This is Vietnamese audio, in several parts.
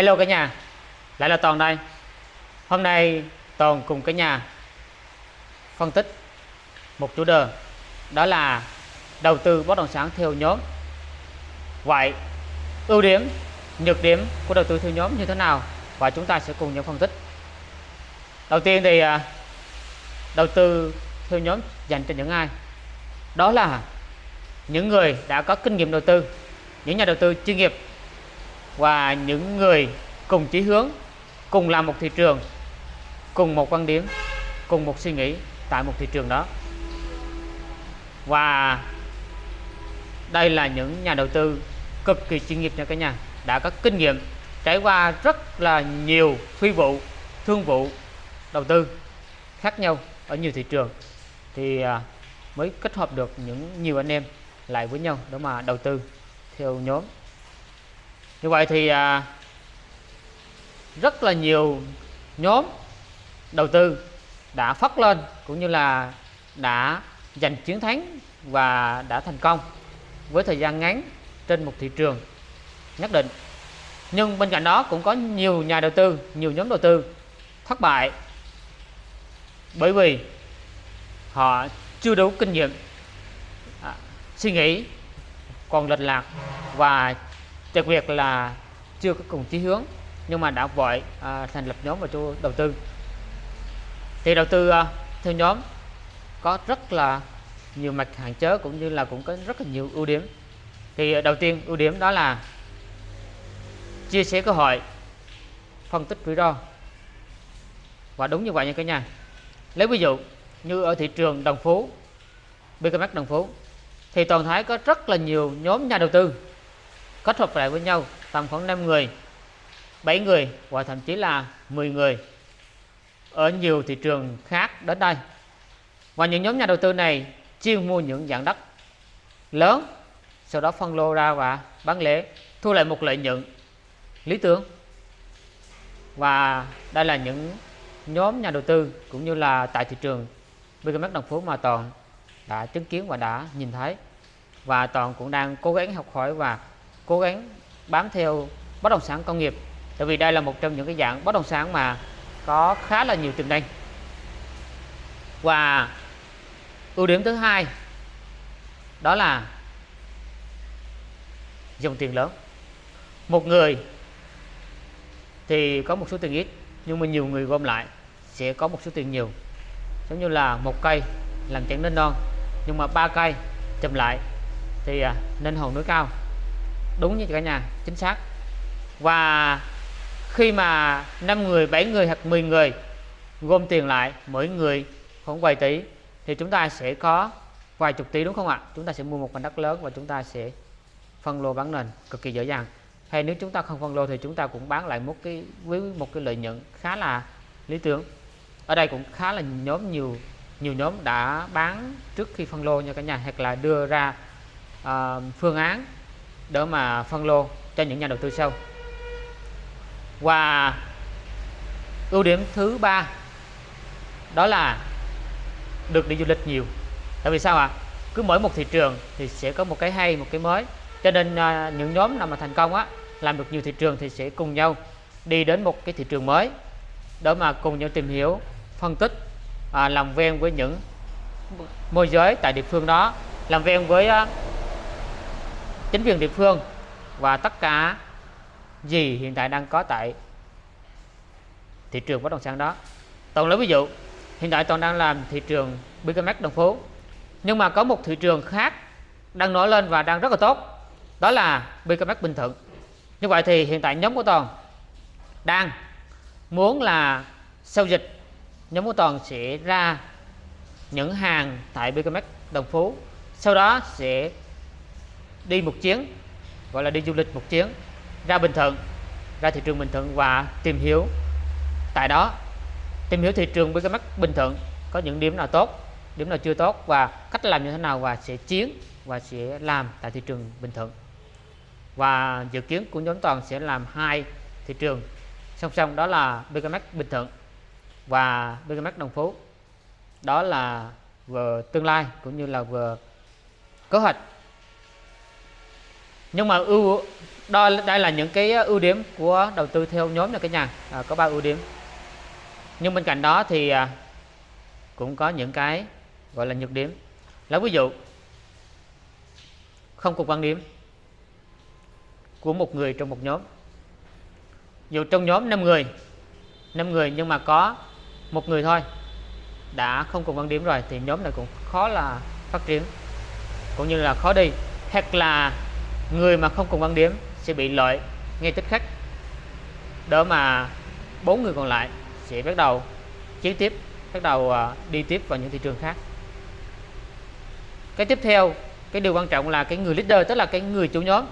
Hello cả nhà, lại là Toàn đây. Hôm nay Toàn cùng cả nhà phân tích một chủ đề đó là đầu tư bất động sản theo nhóm. Vậy ưu điểm, nhược điểm của đầu tư theo nhóm như thế nào và chúng ta sẽ cùng nhau phân tích. Đầu tiên thì à, đầu tư theo nhóm dành cho những ai? Đó là những người đã có kinh nghiệm đầu tư, những nhà đầu tư chuyên nghiệp và những người cùng chí hướng, cùng làm một thị trường, cùng một quan điểm, cùng một suy nghĩ tại một thị trường đó. Và đây là những nhà đầu tư cực kỳ chuyên nghiệp nha cả nhà, đã có kinh nghiệm, trải qua rất là nhiều phi vụ, thương vụ đầu tư khác nhau ở nhiều thị trường thì à, mới kết hợp được những nhiều anh em lại với nhau để mà đầu tư theo nhóm như vậy thì à, rất là nhiều nhóm đầu tư đã phát lên cũng như là đã giành chiến thắng và đã thành công với thời gian ngắn trên một thị trường nhất định. Nhưng bên cạnh đó cũng có nhiều nhà đầu tư nhiều nhóm đầu tư thất bại bởi vì họ chưa đủ kinh nghiệm à, suy nghĩ còn lệch lạc và đặc biệt là chưa có cùng chí hướng nhưng mà đã vội à, thành lập nhóm và cho đầu tư. Thì đầu tư à, theo nhóm có rất là nhiều mặt hạn chế cũng như là cũng có rất là nhiều ưu điểm. Thì đầu tiên ưu điểm đó là chia sẻ cơ hội phân tích rủi ro. Và đúng như vậy nha cả nhà. Lấy ví dụ như ở thị trường đồng phú BKMX đồng phú thì toàn thái có rất là nhiều nhóm nhà đầu tư kết hợp lại với nhau tầm khoảng 5 người 7 người và thậm chí là 10 người ở nhiều thị trường khác đến đây. Và những nhóm nhà đầu tư này chuyên mua những dạng đất lớn, sau đó phân lô ra và bán lẻ, thu lại một lợi nhuận. Lý tưởng. Và đây là những nhóm nhà đầu tư cũng như là tại thị trường BKMX Đồng Phú mà Toàn đã chứng kiến và đã nhìn thấy. Và Toàn cũng đang cố gắng học hỏi và cố gắng bám theo bất động sản công nghiệp. Tại vì đây là một trong những cái dạng bất động sản mà có khá là nhiều tiềm năng. Và ưu điểm thứ hai đó là dòng tiền lớn. Một người thì có một số tiền ít nhưng mà nhiều người gom lại sẽ có một số tiền nhiều. Giống như là một cây làm chẳng nên non nhưng mà ba cây chậm lại thì à, nên hồn núi cao đúng như cả nhà chính xác. Và khi mà 5 người 7 người hoặc 10 người gom tiền lại mỗi người khoảng vài tỷ thì chúng ta sẽ có vài chục tỷ đúng không ạ? Chúng ta sẽ mua một mảnh đất lớn và chúng ta sẽ phân lô bán nền cực kỳ dễ dàng. Hay nếu chúng ta không phân lô thì chúng ta cũng bán lại một cái với một cái lợi nhuận khá là lý tưởng. Ở đây cũng khá là nhóm nhiều nhiều nhóm đã bán trước khi phân lô nha cả nhà hoặc là đưa ra uh, phương án để mà phân lô cho những nhà đầu tư sau. Và ưu điểm thứ ba đó là được đi du lịch nhiều. Tại vì sao ạ? À? cứ mỗi một thị trường thì sẽ có một cái hay một cái mới. Cho nên uh, những nhóm nào mà thành công á làm được nhiều thị trường thì sẽ cùng nhau đi đến một cái thị trường mới để mà cùng nhau tìm hiểu phân tích à, làm ven với những môi giới tại địa phương đó làm ven với uh, chính quyền địa phương và tất cả gì hiện tại đang có tại thị trường bất động sản đó. Toàn lấy ví dụ, hiện tại toàn đang làm thị trường BKMX đồng phố nhưng mà có một thị trường khác đang nổi lên và đang rất là tốt, đó là BKMX Bình Thuận. Như vậy thì hiện tại nhóm của toàn đang muốn là sau dịch, nhóm của toàn sẽ ra những hàng tại BKMX Đồng Phú, sau đó sẽ đi một chuyến, gọi là đi du lịch một chuyến, ra Bình Thuận, ra thị trường Bình Thuận và tìm hiểu. Tại đó, tìm hiểu thị trường với cái mắt Bình Thuận, có những điểm nào tốt, điểm nào chưa tốt và cách làm như thế nào và sẽ chiến và sẽ làm tại thị trường Bình Thuận. Và dự kiến của nhóm toàn sẽ làm hai thị trường, song song đó là BKMX Bình Thuận và BKMX Đồng Phú. Đó là vừa tương lai cũng như là vừa kế hoạch nhưng mà ưu đó đây là những cái ưu điểm của đầu tư theo nhóm nha cả nhà. À, có ba ưu điểm. Nhưng bên cạnh đó thì à, cũng có những cái gọi là nhược điểm. Lấy ví dụ không cùng quan điểm của một người trong một nhóm. Dù trong nhóm 5 người 5 người nhưng mà có một người thôi đã không cùng quan điểm rồi thì nhóm này cũng khó là phát triển cũng như là khó đi. Hoặc là người mà không cùng quan điểm sẽ bị lợi ngay tích khắc. Đỡ mà bốn người còn lại sẽ bắt đầu chiến tiếp, bắt đầu à, đi tiếp vào những thị trường khác. Cái tiếp theo, cái điều quan trọng là cái người leader, tức là cái người chủ nhóm,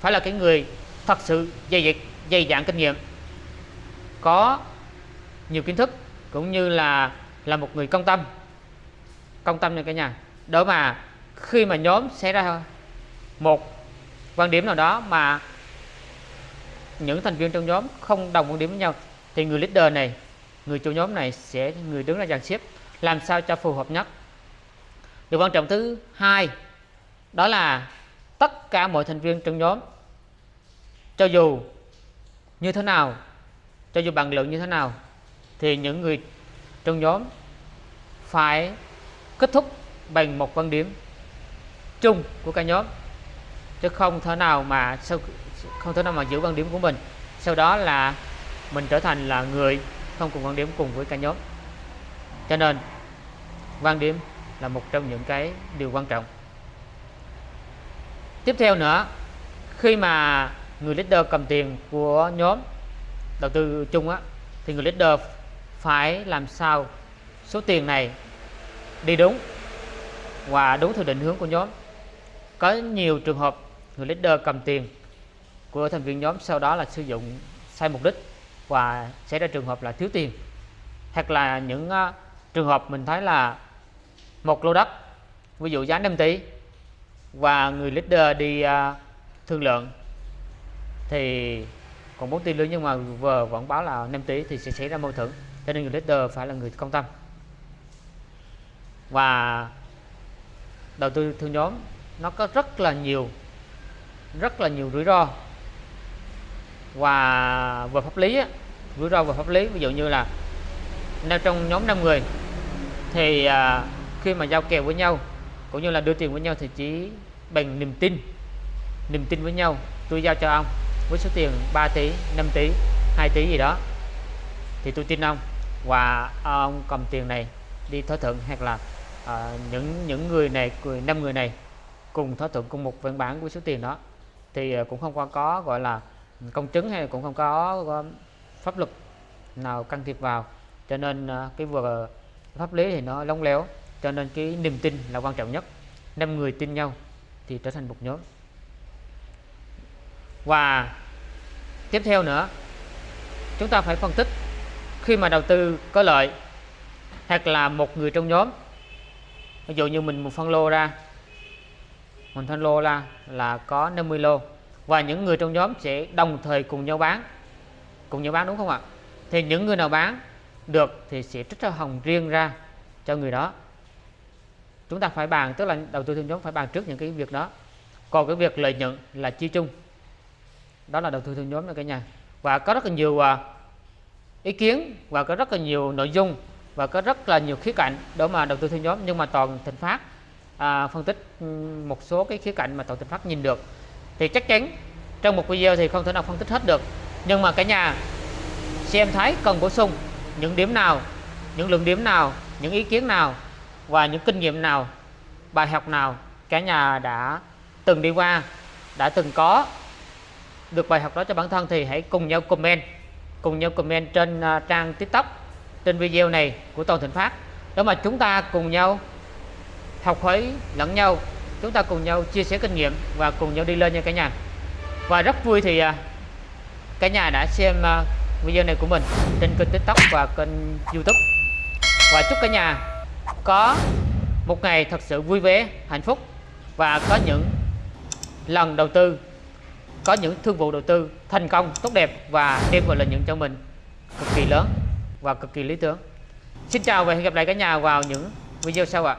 phải là cái người thật sự dày dặn dày dặn kinh nghiệm, có nhiều kiến thức cũng như là là một người công tâm công tâm nha cả nhà. Đó mà khi mà nhóm xảy ra một quan điểm nào đó mà những thành viên trong nhóm không đồng quan điểm với nhau, thì người leader này, người chủ nhóm này sẽ, người đứng ra dàn xếp làm sao cho phù hợp nhất. Điều quan trọng thứ hai, đó là tất cả mọi thành viên trong nhóm, cho dù như thế nào, cho dù bằng lượng như thế nào, thì những người trong nhóm phải kết thúc bằng một quan điểm chung của cả nhóm chứ không thể nào mà sau không thể nào mà giữ quan điểm của mình. Sau đó là mình trở thành là người không cùng quan điểm cùng với cả nhóm. Cho nên, quan điểm là một trong những cái điều quan trọng. Tiếp theo nữa, khi mà người leader cầm tiền của nhóm, đầu tư chung á, thì người leader phải làm sao số tiền này đi đúng và đúng theo định hướng của nhóm. Có nhiều trường hợp người leader cầm tiền của thành viên nhóm sau đó là sử dụng sai mục đích và xảy ra trường hợp là thiếu tiền. Hoặc là những uh, trường hợp mình thấy là một lô đất ví dụ giá 5 tỷ và người leader đi uh, thương lượng thì còn 4 tỷ nữa nhưng mà vừa vẫn báo là 5 tỷ thì sẽ xảy ra mâu thuẫn. Cho nên người leader phải là người công tâm. Và đầu tư thương nhóm nó có rất là nhiều rất là nhiều rủi ro. Và về pháp lý rủi ro về pháp lý ví dụ như là nếu trong nhóm 5 người thì à, khi mà giao kèo với nhau cũng như là đưa tiền với nhau thì chỉ bằng niềm tin niềm tin với nhau tôi giao cho ông với số tiền 3 tỷ 5 tỷ 2 tỷ gì đó thì tôi tin ông. Và ông cầm tiền này đi thỏa thuận hoặc là à, những những người này người năm người này cùng thỏa thuận cùng một văn bản với số tiền đó thì ờ, cũng không có, có gọi là ừ, công chứng hay cũng không có, có pháp luật nào can thiệp vào. Cho nên ờ, cái vừa ờ, pháp lý thì nó lóng léo. Cho nên cái niềm tin là quan trọng nhất. Năm người tin nhau thì trở thành một nhóm. Và tiếp theo nữa chúng ta phải phân tích khi mà đầu tư có lợi hoặc là một người trong nhóm ví dụ như mình một phân lô ra mình phân lô là là có 50 lô. Và những người trong nhóm sẽ đồng thời cùng nhau bán. Cùng nhau bán đúng không ạ? Thì những người nào bán được thì sẽ trích ra hồng riêng ra cho người đó. Chúng ta phải bàn, tức là đầu tư theo nhóm phải bàn trước những cái việc đó. Còn cái việc lợi nhuận là chi chung. Đó là đầu tư theo nhóm nha cả nhà. Và có rất là nhiều à, ý kiến và có rất là nhiều nội dung và có rất là nhiều khía cạnh để mà đầu tư theo nhóm. Nhưng mà toàn thịnh phát à, phân tích ừ, một số cái khía cạnh mà tổ thịnh phát nhìn được. Thì chắc chắn trong một video thì không thể nào phân tích hết được. Nhưng mà cả nhà xem thấy cần bổ sung những điểm nào những lượng điểm nào những ý kiến nào và những kinh nghiệm nào bài học nào cả nhà đã từng đi qua đã từng có được bài học đó cho bản thân thì hãy cùng nhau comment cùng nhau comment trên à, trang tiktok trên video này của Toàn Thịnh Phát đó mà chúng ta cùng nhau học hỏi lẫn nhau, chúng ta cùng nhau chia sẻ kinh nghiệm và cùng nhau đi lên nha cả nhà. Và rất vui thì à, cả nhà đã xem à, video này của mình trên kênh tiktok và kênh youtube. Và chúc cả nhà có một ngày thật sự vui vẻ, hạnh phúc và có những lần đầu tư, có những thương vụ đầu tư thành công tốt đẹp và đem vào lợi nhuận cho mình cực kỳ lớn và cực kỳ lý tưởng. Xin chào và hẹn gặp lại cả nhà vào những video sau ạ.